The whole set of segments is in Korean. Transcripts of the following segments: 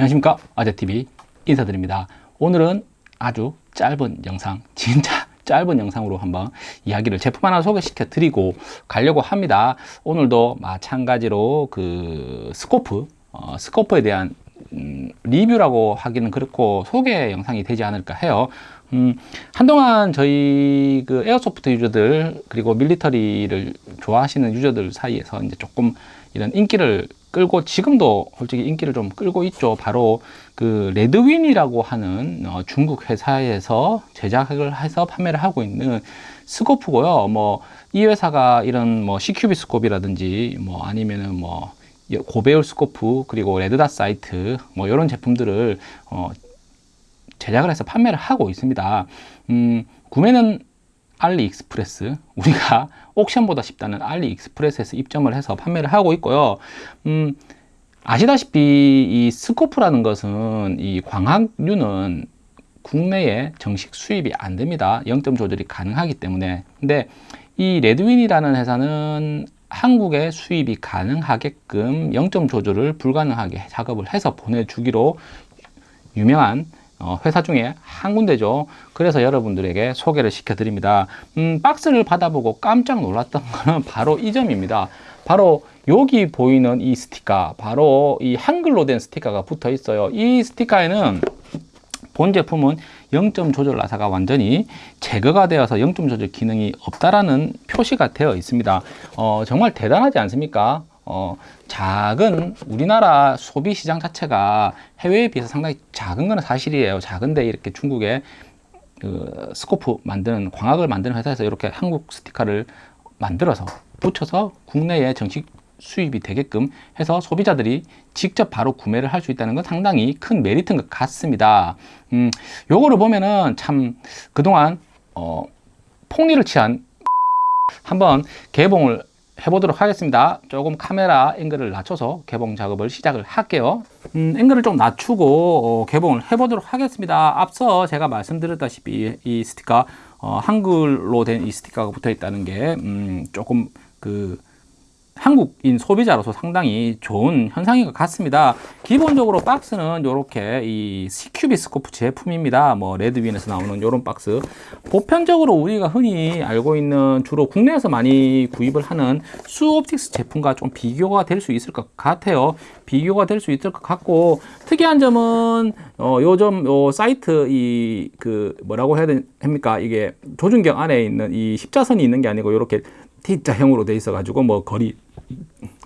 안녕하십니까? 아재TV 인사드립니다. 오늘은 아주 짧은 영상 진짜 짧은 영상으로 한번 이야기를 제품 하나 소개시켜 드리고 가려고 합니다. 오늘도 마찬가지로 그 scope 어, scope에 대한 음, 리뷰라고 하기는 그렇고 소개 영상이 되지 않을까 해요. 음, 한동안 저희 그 airsoft 유저들 그리고 밀리터리를 좋아하시는 유저들 사이에서 이제 조금 이런 인기를 끌고 지금도 솔직히 인기를 좀 끌고 있죠. 바로 그 레드윈이라고 하는 어, 중국 회사에서 제작을 해서 판매를 하고 있는 scope고요. 뭐 이 회사가 이런 뭐 CQB scope라든지 뭐 아니면은 뭐 고배율 scope 그리고 red dot sight 뭐 이런 제품들을 어, 제작을 해서 판매를 하고 있습니다. 음, 구매는 알리익스프레스 우리가 옥션보다 쉽다는 알리익스프레스에서 입점을 해서 판매를 하고 있고요. 음, 아시다시피 이 스코프라는 것은 이 광학류는 국내에 정식 수입이 안 됩니다. 0점 조절이 가능하기 때문에. 근데 이 레드윈이라는 회사는 한국에 수입이 가능하게끔 0점 조절을 불가능하게 작업을 해서 보내주기로 유명한 어, 회사 중에 한 군데죠. 그래서 여러분들에게 소개를 시켜 드립니다. 음, 박스를 받아보고 깜짝 놀랐던 거는 바로 이 점입니다. 바로 여기 보이는 이 스티커 바로 이 한글로 된 스티커가 붙어 있어요. 이 스티커에는 본 제품은 0점 조절 나사가 완전히 제거가 되어서 0점 조절 기능이 없다라는 표시가 되어 있습니다. 어, 정말 대단하지 않습니까 어, 작은 우리나라 소비 시장 자체가 해외에 비해서 상당히 작은 것은 사실이에요. 작은데 이렇게 중국에 그 스코프 만드는 광학을 만드는 회사에서 이렇게 한국 스티커를 만들어서 붙여서 국내에 정식 수입이 되게끔 해서 소비자들이 직접 바로 구매를 할 수 있다는 건 상당히 큰 메리트인 것 같습니다. 음, 요거를 보면은 참 그동안 어, 폭리를 취한 한번 개봉을 해보도록 하겠습니다. 조금 카메라 앵글을 낮춰서 개봉 작업을 시작을 할게요. 음, 앵글을 좀 낮추고 어, 개봉을 해보도록 하겠습니다. 앞서 제가 말씀드렸다시피 이 스티커 어, 한글로 된 이 스티커가 붙어 있다는 게 음, 조금 그 한국인 소비자로서 상당히 좋은 현상인 것 같습니다. 기본적으로 박스는 이렇게 이 CQB 스코프 제품입니다. 뭐 레드윈에서 나오는 이런 박스. 보편적으로 우리가 흔히 알고 있는 주로 국내에서 많이 구입을 하는 수옵틱스 제품과 좀 비교가 될 수 있을 것 같아요. 비교가 될 수 있을 것 같고 특이한 점은 어, 요즘 요 사이트 이 그 뭐라고 해야 됩니까? 이게 조준경 안에 있는 이 십자선이 있는 게 아니고 이렇게 T자형으로 돼 있어 가지고 뭐 거리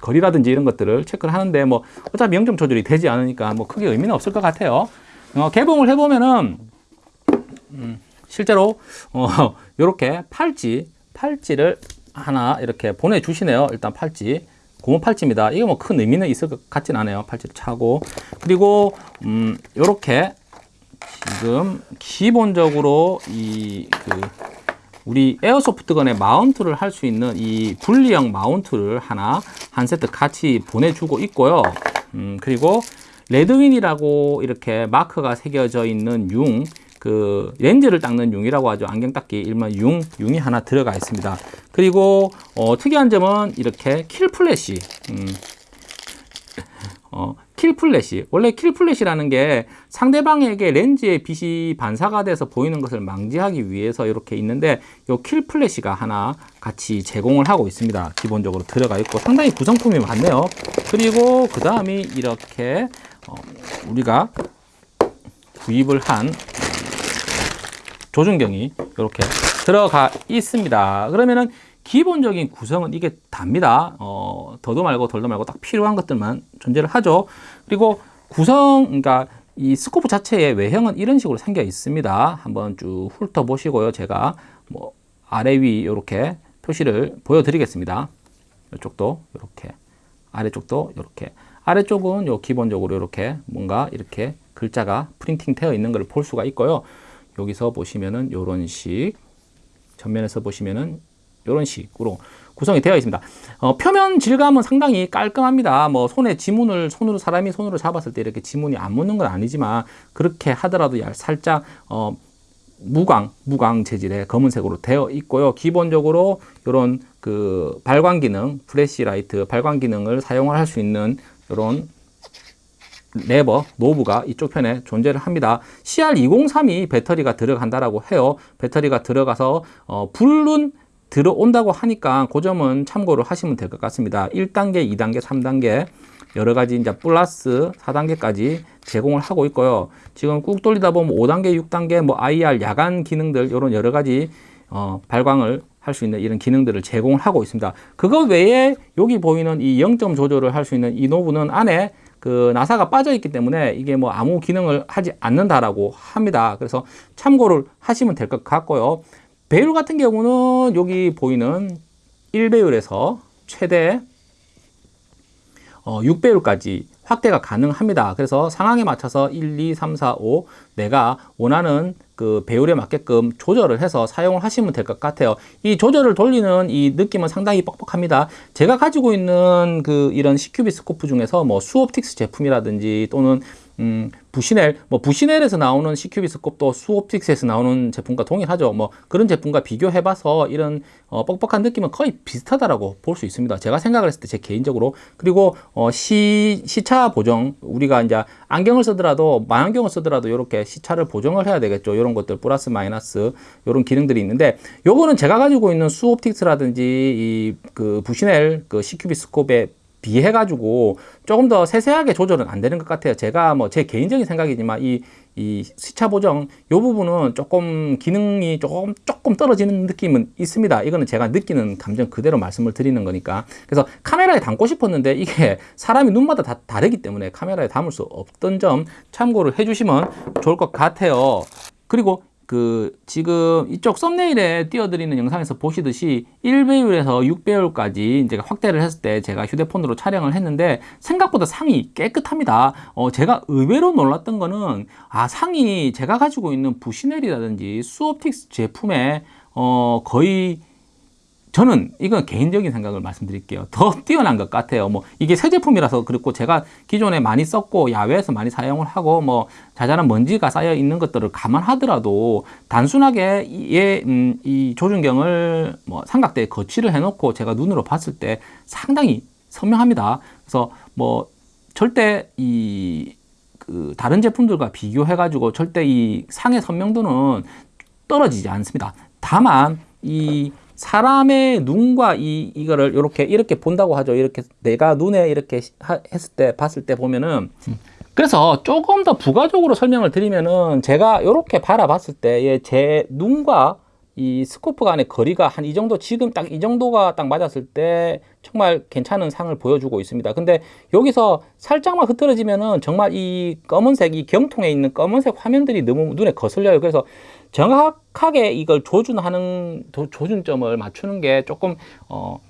거리라든지 이런 것들을 체크를 하는데 뭐 어차피 0점 조절이 되지 않으니까 뭐 크게 의미는 없을 것 같아요. 어, 개봉을 해보면은 음, 실제로 어, 이렇게 팔찌 팔찌를 하나 이렇게 보내주시네요. 일단 팔찌. 고무 팔찌입니다. 이게 뭐 큰 의미는 있을 것 같진 않아요. 팔찌를 차고. 그리고 음, 이렇게 지금 기본적으로 이 그 우리 airsoft gun에 mount를 할 수 있는 이 분리형 mount를 하나 한 세트 같이 보내주고 있고요 음, 그리고 레드윈이라고 이렇게 마크가 새겨져 있는 융, 그 렌즈를 닦는 융이라고 하죠. 안경 닦기 일반 융, 융이 하나 들어가 있습니다. 그리고 어, 특이한 점은 이렇게 kill flash, 음, 어, kill flash. 원래 kill flash라는 게 상대방에게 렌즈의 빛이 반사가 돼서 보이는 것을 방지하기 위해서 이렇게 있는데 이 kill flash가 하나 같이 제공을 하고 있습니다. 기본적으로 들어가 있고 상당히 구성품이 많네요. 그리고 그 다음이 이렇게 어, 우리가 구입을 한 조준경이 이렇게 들어가 있습니다. 그러면은 기본적인 구성은 이게 답니다. 어, 더도 말고 덜도 말고 딱 필요한 것들만 존재를 하죠. 그리고 구성, 그러니까 이 스코프 자체의 외형은 이런 식으로 생겨 있습니다. 한번 쭉 훑어보시고요. 제가 뭐 아래 위 이렇게 표시를 보여드리겠습니다. 이쪽도 이렇게 아래쪽도 이렇게 아래쪽은 요 기본적으로 이렇게 뭔가 이렇게 글자가 프린팅 되어 있는 걸 볼 수가 있고요. 여기서 보시면은 이런 식 전면에서 보시면은 이런 식으로 구성이 되어 있습니다. 어, 표면 질감은 상당히 깔끔합니다. 뭐 손에 지문을 손으로 사람이 손으로 잡았을 때 이렇게 지문이 안 묻는 건 아니지만 그렇게 하더라도 살짝 어, 무광 무광 재질의 검은색으로 되어 있고요. 기본적으로 이런 그 발광 기능, 플래시 라이트 발광 기능을 사용을 할 수 있는 이런 레버, knob가 이쪽 편에 존재를 합니다. CR2032 배터리가 들어간다라고 해요. 배터리가 들어가서 어, 불은 들어온다고 하니까 그 점은 참고를 하시면 될 것 같습니다. 1단계, 2단계, 3단계 여러 가지 이제 플러스 4단계까지 제공을 하고 있고요. 지금 꾹 돌리다 보면 5단계, 6단계 뭐 IR 야간 기능들 이런 여러 가지 어, 발광을 할 수 있는 이런 기능들을 제공을 하고 있습니다. 그거 외에 여기 보이는 이 0점 조절을 할 수 있는 이 knob는 안에 그 나사가 빠져 있기 때문에 이게 뭐 아무 기능을 하지 않는다라고 합니다. 그래서 참고를 하시면 될 것 같고요. 배율 같은 경우는 여기 보이는 1배율에서 최대 어, 6배율까지 확대가 가능합니다. 그래서 상황에 맞춰서 1, 2, 3, 4, 5 내가 원하는 그 배율에 맞게끔 조절을 해서 사용을 하시면 될 것 같아요. 이 조절을 돌리는 이 느낌은 상당히 뻑뻑합니다. 제가 가지고 있는 그 이런 CQB 스코프 중에서 뭐 수옵틱스 제품이라든지 또는 음, 부시넬, 뭐 부시넬에서 나오는 스콥도 수옵틱스에서 나오는 제품과 동일하죠. 뭐 그런 제품과 비교해봐서 이런 어, 뻑뻑한 느낌은 거의 비슷하다라고 볼 수 있습니다. 제가 생각을 했을 때 제 개인적으로 그리고 어, 시 시차 보정 우리가 이제 안경을 쓰더라도 망원경을 쓰더라도 이렇게 시차를 보정을 해야 되겠죠. 이런 것들 플러스 마이너스 이런 기능들이 있는데 요거는 제가 가지고 있는 수옵틱스라든지 이 그 부시넬 그 스콥의 비해 가지고 조금 더 세세하게 조절은 안 되는 것 같아요. 제가 뭐 제 개인적인 생각이지만 이, 이 시차 보정 요 부분은 조금 기능이 조금 조금 떨어지는 느낌은 있습니다. 이거는 제가 느끼는 감정 그대로 말씀을 드리는 거니까. 그래서 카메라에 담고 싶었는데 이게 사람이 눈마다 다 다르기 때문에 카메라에 담을 수 없던 점 참고를 해주시면 좋을 것 같아요. 그리고 그 지금 이쪽 썸네일에 띄워드리는 영상에서 보시듯이 1배율에서 6배율까지 이제 확대를 했을 때 제가 휴대폰으로 촬영을 했는데 생각보다 상이 깨끗합니다. 어, 제가 의외로 놀랐던 거는 아 상이 제가 가지고 있는 부시넬이라든지 수옵틱스 제품에 어, 거의 저는 이건 개인적인 생각을 말씀드릴게요. 더 뛰어난 것 같아요. 뭐 이게 새 제품이라서 그렇고 제가 기존에 많이 썼고 야외에서 많이 사용을 하고 뭐 자잘한 먼지가 쌓여 있는 것들을 감안하더라도 단순하게 이, 음, 이 조준경을 뭐 삼각대에 거치를 해놓고 제가 눈으로 봤을 때 상당히 선명합니다. 그래서 뭐 절대 이 그 다른 제품들과 비교해 가지고 절대 이 상의 선명도는 떨어지지 않습니다. 다만 이 사람의 눈과 이 이거를 이렇게 이렇게 본다고 하죠. 이렇게 내가 눈에 이렇게 하, 했을 때 봤을 때 보면은 그래서 조금 더 부가적으로 설명을 드리면은 제가 이렇게 바라봤을 때 제 눈과 이 스코프 간의 거리가 한 이 정도 지금 딱 이 정도가 딱 맞았을 때 정말 괜찮은 상을 보여주고 있습니다. 근데 여기서 살짝만 흐트러지면은 정말 이 검은색 이 경통에 있는 검은색 화면들이 너무 눈에 거슬려요. 그래서 정확하게 이걸 조준하는 조준점을 맞추는 게 조금 어,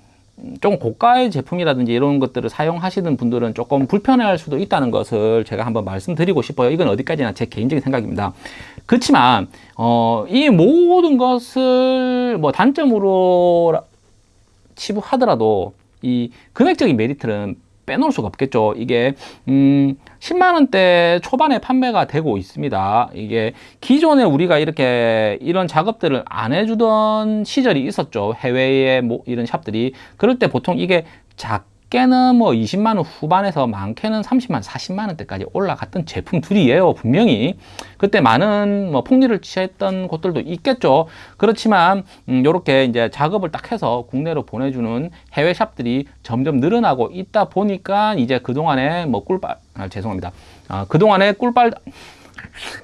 좀 고가의 제품이라든지 이런 것들을 사용하시는 분들은 조금 불편할 수도 있다는 것을 제가 한번 말씀드리고 싶어요. 이건 어디까지나 제 개인적인 생각입니다. 그렇지만 어, 이 모든 것을 뭐 단점으로 치부하더라도 이 금액적인 메리트는 빼놓을 수가 없겠죠. 이게 음 10만 원대 초반에 판매가 되고 있습니다. 이게 기존에 우리가 이렇게 이런 작업들을 안 해주던 시절이 있었죠. 해외에 뭐 이런 샵들이 그럴 때 보통 이게 작 작게는 뭐 20만 원 후반에서 많게는 30만 40만 원대까지 올라갔던 제품들이에요 분명히. 그때 많은 뭐 폭리를 취했던 곳들도 있겠죠. 그렇지만 음, 요렇게 이제 작업을 딱 해서 국내로 보내주는 해외 샵들이 점점 늘어나고 있다 보니까 이제 그 동안에 뭐 꿀빨 아, 죄송합니다. 아, 그 동안에 꿀빨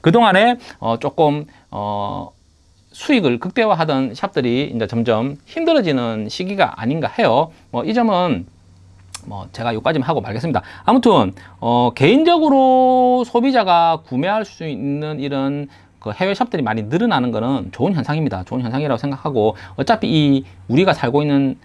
그 동안에 어, 조금 어, 수익을 극대화하던 샵들이 이제 점점 힘들어지는 시기가 아닌가 해요. 뭐 이 점은 뭐 제가 여기까지만 하고 말겠습니다. 아무튼 어 개인적으로 소비자가 구매할 수 있는 이런 그 해외 샵들이 많이 늘어나는 것은 좋은 현상입니다. 좋은 현상이라고 생각하고 어차피 이 우리가 살고 있는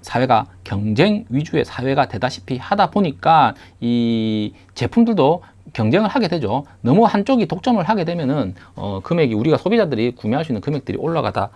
사회가 경쟁 위주의 사회가 되다시피 하다 보니까 이 제품들도 경쟁을 하게 되죠. 너무 한쪽이 독점을 하게 되면은 어 금액이 우리가 소비자들이 구매할 수 있는 금액들이 올라가다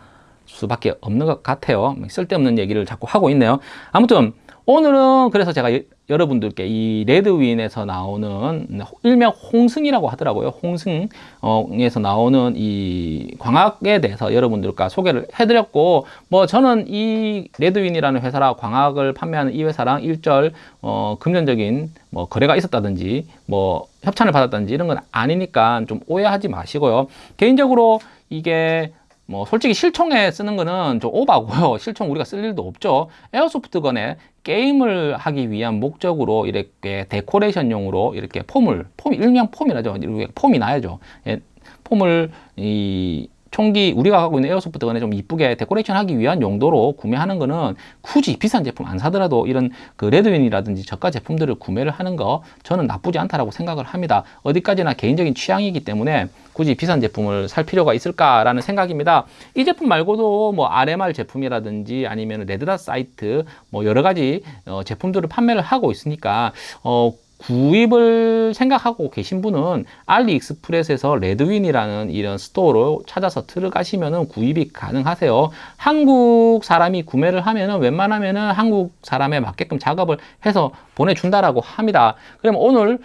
수밖에 없는 것 같아요. 쓸데없는 얘기를 자꾸 하고 있네요. 아무튼 오늘은 그래서 제가 여러분들께 이 레드윈에서 나오는 일명 홍승이라고 하더라고요. 홍승에서 나오는 이 광학에 대해서 여러분들과 소개를 해드렸고, 뭐 저는 이 레드윈이라는 회사라 광학을 판매하는 이 회사랑 일절 어, 금전적인 뭐 거래가 있었다든지 뭐 협찬을 받았다든지 이런 건 아니니까 좀 오해하지 마시고요. 개인적으로 이게 뭐 솔직히 실총에 쓰는 거는 좀 오바고요. 실총 우리가 쓸 일도 없죠. airsoft gun에 게임을 하기 위한 목적으로 이렇게 데코레이션용으로 이렇게 폼을 폼 일명 폼이라죠. 이렇게 폼이 나야죠. 예, 폼을 이 총기 우리가 갖고 있는 airsoft gun에 좀 이쁘게 데코레이션 하기 위한 용도로 구매하는 거는 굳이 비싼 제품 안 사더라도 이런 그 레드윈이라든지 저가 제품들을 구매를 하는 거 저는 나쁘지 않다라고 생각을 합니다. 어디까지나 개인적인 취향이기 때문에 굳이 비싼 제품을 살 필요가 있을까라는 생각입니다. 이 제품 말고도 뭐 RMR 제품이라든지 아니면 red dot sight 뭐 여러 가지 어 제품들을 판매를 하고 있으니까 어 구입을 생각하고 계신 분은 알리익스프레스에서 레드윈이라는 이런 스토어로 찾아서 들어가시면 구입이 가능하세요. 한국 사람이 구매를 하면은 웬만하면은 한국 사람에 맞게끔 작업을 해서 보내준다라고 합니다. 그럼 오늘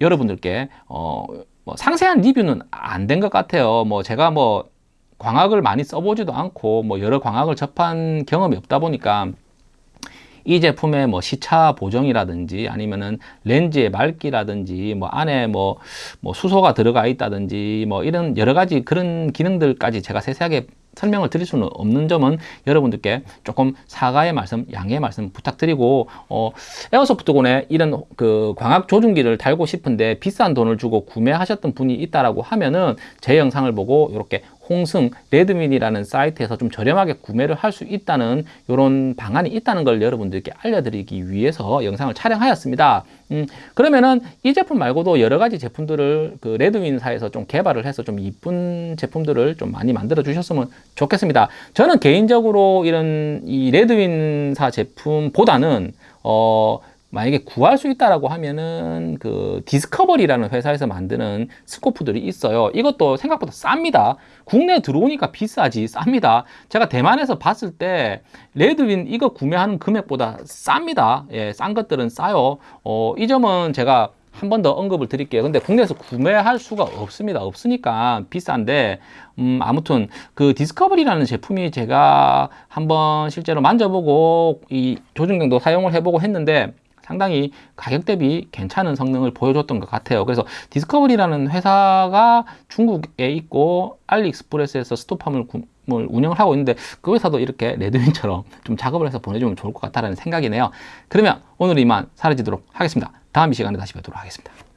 여러분들께 어, 뭐 상세한 리뷰는 안 된 것 같아요. 뭐 제가 뭐 광학을 많이 써보지도 않고 뭐 여러 광학을 접한 경험이 없다 보니까 이 제품의 뭐 시차 보정이라든지 아니면은 렌즈의 맑기라든지 뭐 안에 뭐, 뭐 수소가 들어가 있다든지 뭐 이런 여러 가지 그런 기능들까지 제가 세세하게 설명을 드릴 수는 없는 점은 여러분들께 조금 사과의 말씀, 양해의 말씀 부탁드리고 어, 에어소프트곤에 이런 그 광학 조준기를 달고 싶은데 비싼 돈을 주고 구매하셨던 분이 있다라고 하면은 제 영상을 보고 이렇게 홍승 레드민이라는 사이트에서 좀 저렴하게 구매를 할 수 있다는 이런 방안이 있다는 걸 여러분들께 알려드리기 위해서 영상을 촬영하였습니다. 음, 그러면은 이 제품 말고도 여러 가지 제품들을 그 레드윈사에서 좀 개발을 해서 좀 이쁜 제품들을 좀 많이 만들어 주셨으면 좋겠습니다. 저는 개인적으로 이런 이 레드윈사 제품보다는 어 만약에 구할 수 있다라고 하면은 그 디스커버리라는 회사에서 만드는 스코프들이 있어요. 이것도 생각보다 쌉니다. 국내에 들어오니까 비싸지 쌉니다. 제가 대만에서 봤을 때 레드윈 이거 구매하는 금액보다 쌉니다. 예, 싼 것들은 싸요. 어, 이 점은 제가 한 번 더 언급을 드릴게요. 근데 국내에서 구매할 수가 없습니다. 없으니까 비싼데, 음, 아무튼 그 디스커버리라는 제품이 제가 한번 실제로 만져보고 이 조준경도 사용을 해보고 했는데 상당히 가격 대비 괜찮은 성능을 보여줬던 것 같아요. 그래서 디스커버리라는 회사가 중국에 있고 알리익스프레스에서 스토팜을 운영을 하고 있는데 그 회사도 이렇게 레드윈처럼 좀 작업을 해서 보내주면 좋을 것 같다는 생각이네요. 그러면 오늘 이만 사라지도록 하겠습니다. 다음 이 시간에 다시 뵙도록 하겠습니다.